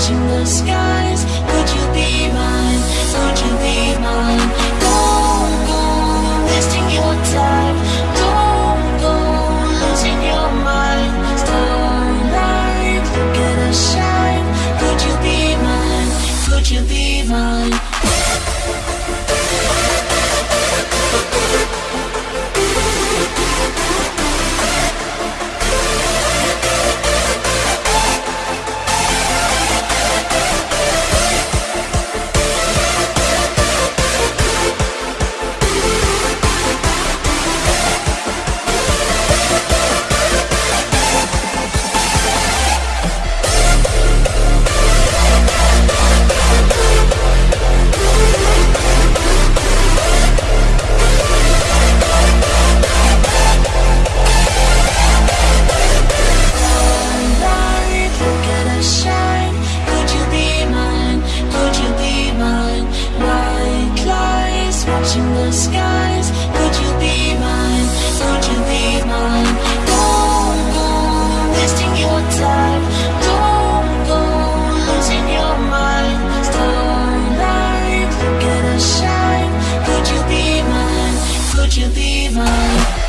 touching the skies Could you be mine? Could you be mine? Go, wasting your time go, losing your mind Starlight, look at shine Could you be mine? Could you be mine? you be mine?